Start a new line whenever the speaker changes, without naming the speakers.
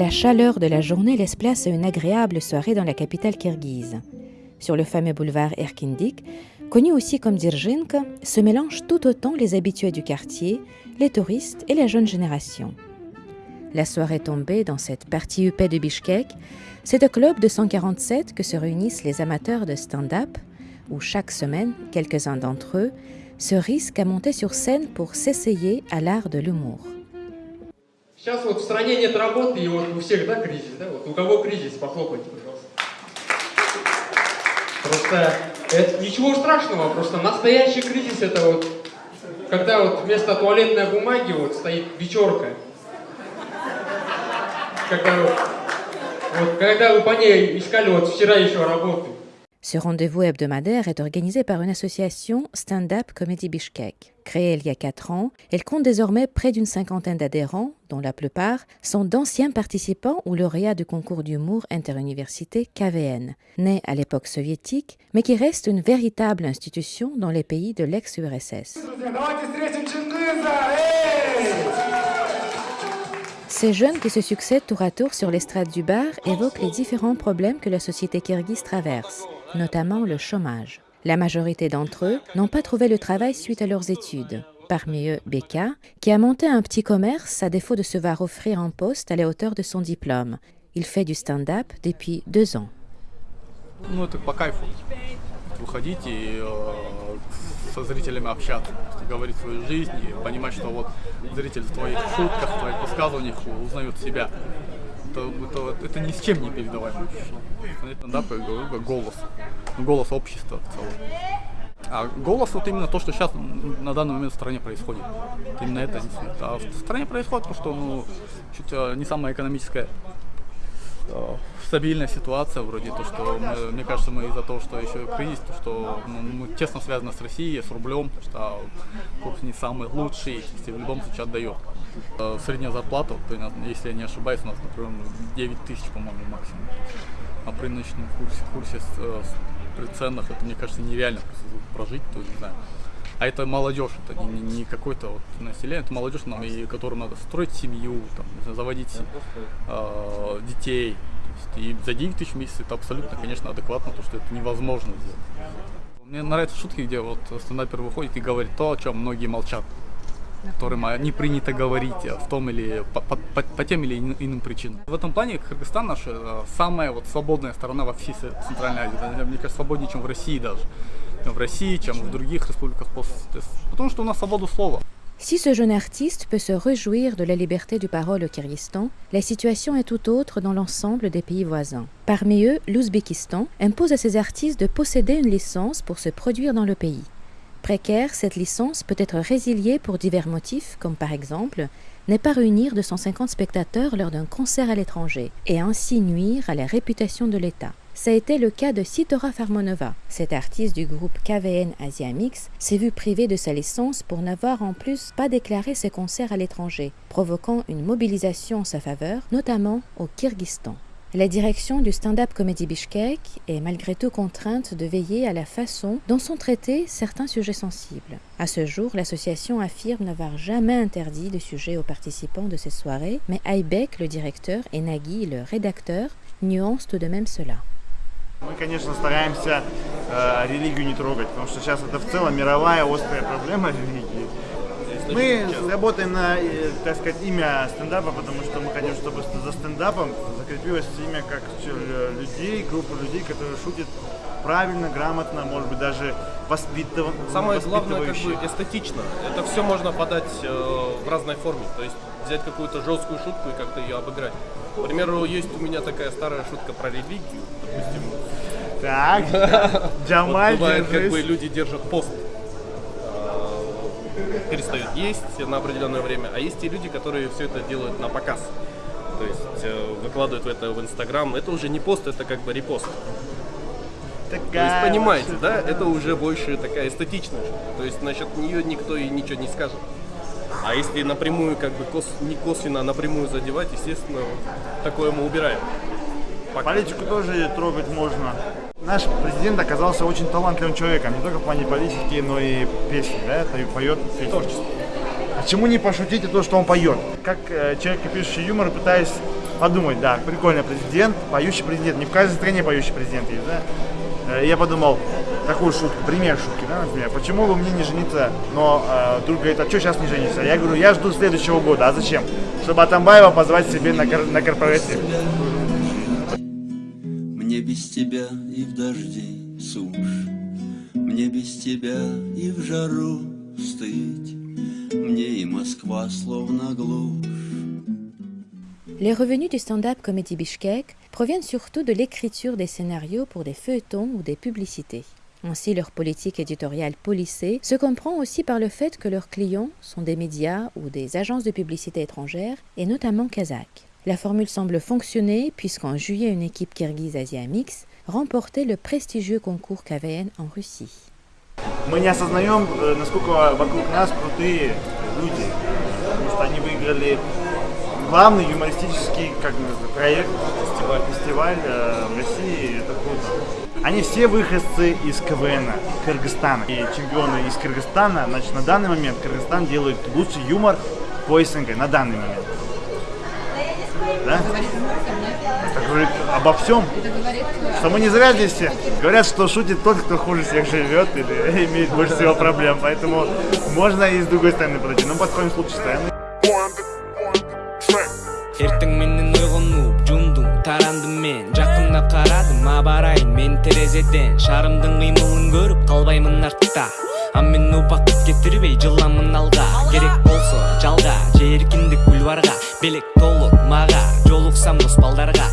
La chaleur de la journée laisse place à une agréable soirée dans la capitale kirghize. Sur le fameux boulevard Erkindik, connu aussi comme Dirzhinka, se mélangent tout autant les habitués du quartier, les touristes et la jeune génération. La soirée tombée dans cette partie huppée de Bishkek, c'est au club de 147 que se réunissent les amateurs de stand-up, où chaque semaine, quelques-uns d'entre eux se risquent à monter sur scène pour s'essayer à l'art de l'humour.
Сейчас вот в стране нет работы, и вот у всех, да, кризис, да? Вот у кого кризис, похлопайте, пожалуйста. Просто это ничего страшного, просто настоящий кризис это вот, когда вот вместо туалетной бумаги вот стоит вечерка. Когда, вот, вот, когда вы по ней искали вот вчера еще работу.
Ce rendez-vous hebdomadaire est organisé par une association Stand-up Comedy Bishkek. Créée il y a quatre ans, elle compte désormais près d'une cinquantaine d'adhérents, dont la plupart sont d'anciens participants ou lauréats du concours d'humour interuniversité KVN, né à l'époque soviétique, mais qui reste une véritable institution dans les pays de l'ex-URSS. Ces jeunes qui se succèdent tour à tour sur l'estrade du bar évoquent les différents problèmes que la société kirghize traverse, notamment le chômage. La majorité d'entre eux n'ont pas trouvé le travail suite à leurs études. Parmi eux, Beka, qui a monté un petit commerce à défaut de se voir offrir un poste à la hauteur de son diplôme. Il fait du stand-up depuis deux ans.
Э, со зрителями общаться, говорить свою жизнь и понимать, что вот зритель в твоих шутках, в твоих высказываниях узнает себя. Это, это, это ни с чем не говорю, как голос. Голос общества в целом. А голос вот именно то, что сейчас на данный момент в стране происходит. Именно это. А в стране происходит то, что ну, чуть не самая экономическая э, стабильная ситуация, вроде то, что мы, мне кажется, мы из-за того, что еще кризис, то, что ну, мы тесно связаны с Россией, с рублем, что курс не самый лучший, если в любом случае отдает. Э, Средняя зарплата, если я не ошибаюсь, у нас, например, 9 тысяч, по-моему, максимум. А при нынешнем курсе, курсе с, с, при ценах, это, мне кажется, нереально прожить, то не знаю. А это молодежь, это не, не какой-то вот население, это молодежь, нам, и которым надо строить семью, там, заводить э, детей. И за 9 тысяч в месяц это абсолютно, конечно, адекватно, то что это невозможно сделать. Мне нравятся шутки, где вот стендапер выходит и говорит то, о чем многие молчат которым не принято говорить в том или по, по, по, по тем или иным причинам. В этом плане Кыргызстан наша самая вот свободная страна во всей Центральной Азии. Мне кажется, свободнее, чем в России даже. в России, чем в других республиках Потому что у нас свобода слова.
Si ce jeune artiste peut se réjouir de la liberté du parole au Kyrgyzstan, la situation est tout autre dans l'ensemble des pays voisins. Parmi eux, l'Ouzbékistan impose à ses artistes de posséder une licence pour se produire dans le pays. Précaire, cette licence peut être résiliée pour divers motifs, comme par exemple ne pas réunir 250 spectateurs lors d'un concert à l'étranger et ainsi nuire à la réputation de l'État. Ça a été le cas de Sitora Farmonova. Cet artiste du groupe KVN Asia Mix s'est vu privé de sa licence pour n'avoir en plus pas déclaré ses concerts à l'étranger, provoquant une mobilisation en sa faveur, notamment au Kyrgyzstan. La direction du stand-up Comedy Bishkek est malgré tout contrainte de veiller à la façon dont sont traités certains sujets sensibles. À ce jour, l'association affirme n'avoir jamais interdit de sujets aux participants de ces soirées, mais Aibek, le directeur, et Nagui, le rédacteur, nuancent tout de même cela.
Мы, конечно, стараемся э, религию не трогать, потому что сейчас это в целом мировая острая проблема религии. Мы работаем на, э, так сказать, имя стендапа, потому что мы хотим, чтобы за стендапом закрепилось имя как людей, группа людей, которые шутят правильно, грамотно, может быть, даже воспитыван.
Самое главное, как бы эстетично. Это все можно подать э, в разной форме. То есть взять какую-то жесткую шутку и как-то ее обыграть. К примеру, есть у меня такая старая шутка про религию, допустим.
Так, Джамаль,
вот бывает, как бы люди держат пост, а, перестают есть на определенное время, а есть и люди, которые все это делают на показ. То есть э, выкладывают это в Инстаграм. Это уже не пост, это как бы репост. Такая То есть понимаете, да, это уже больше такая эстетичная. То есть насчет нее никто и ничего не скажет. А если напрямую, как бы кос, не косвенно, а напрямую задевать, естественно, такое мы убираем.
Пока. Политику тоже трогать можно. Наш президент оказался очень талантливым человеком, не только в плане политики, но и песни, да, это и поет песни.
Творчество.
Почему не пошутить о том, что он поет? Как э, человек, пишущий юмор, пытаюсь подумать, да, прикольно, президент, поющий президент. Не в каждой стране поющий президент есть, да? Э, Я подумал, такую шутку, пример шутки, да, например, почему бы мне не жениться, но э, друг говорит, а что сейчас не женишься? Я говорю, я жду следующего года, а зачем? Чтобы Атамбаева позвать себе на, кор- на корпоратив.
Мне без тебя и в дожди сушь, Мне без тебя и в жару стыть, Мне и Москва словно глушь.
Les revenus du stand-up Comedy Bishkek proviennent surtout de l'écriture des scénarios pour des feuilletons ou des publicités. Ainsi, leur politique éditoriale policée se comprend aussi par le fait que leurs clients sont des médias ou des agences de publicité étrangères, et notamment kazakhs. La formule semble fonctionner puisqu'en juillet, une équipe kirghize Asia Mix remportait le prestigieux concours KVN en Russie.
Мы не осознаем, э, насколько вокруг нас крутые люди. Потому что они выиграли Главный юмористический как проект, фестиваль, фестиваль э, в России. Это круто. Они все выходцы из КВН Кыргызстана. И чемпионы из Кыргызстана, значит, на данный момент Кыргызстан делает лучший юмор по СНГ, на данный момент. Да? Это говорит обо всем. Что мы не зря здесь все. Говорят, что шутит тот, кто хуже всех живет или имеет больше всего проблем. Поэтому можно и с другой стороны подойти. Но подходим с лучшей стороны.
ертең менен ұйғынып жұмдым тарандым мен. Жақында қарадым абарайын мен терезеден. Шарымдың қимылын көріп қалбаймын артта. А мен упақ кетірбей жыламын алға керек болса жалға жеркіндік бульварға белек толық маға жолықсам дос балдарға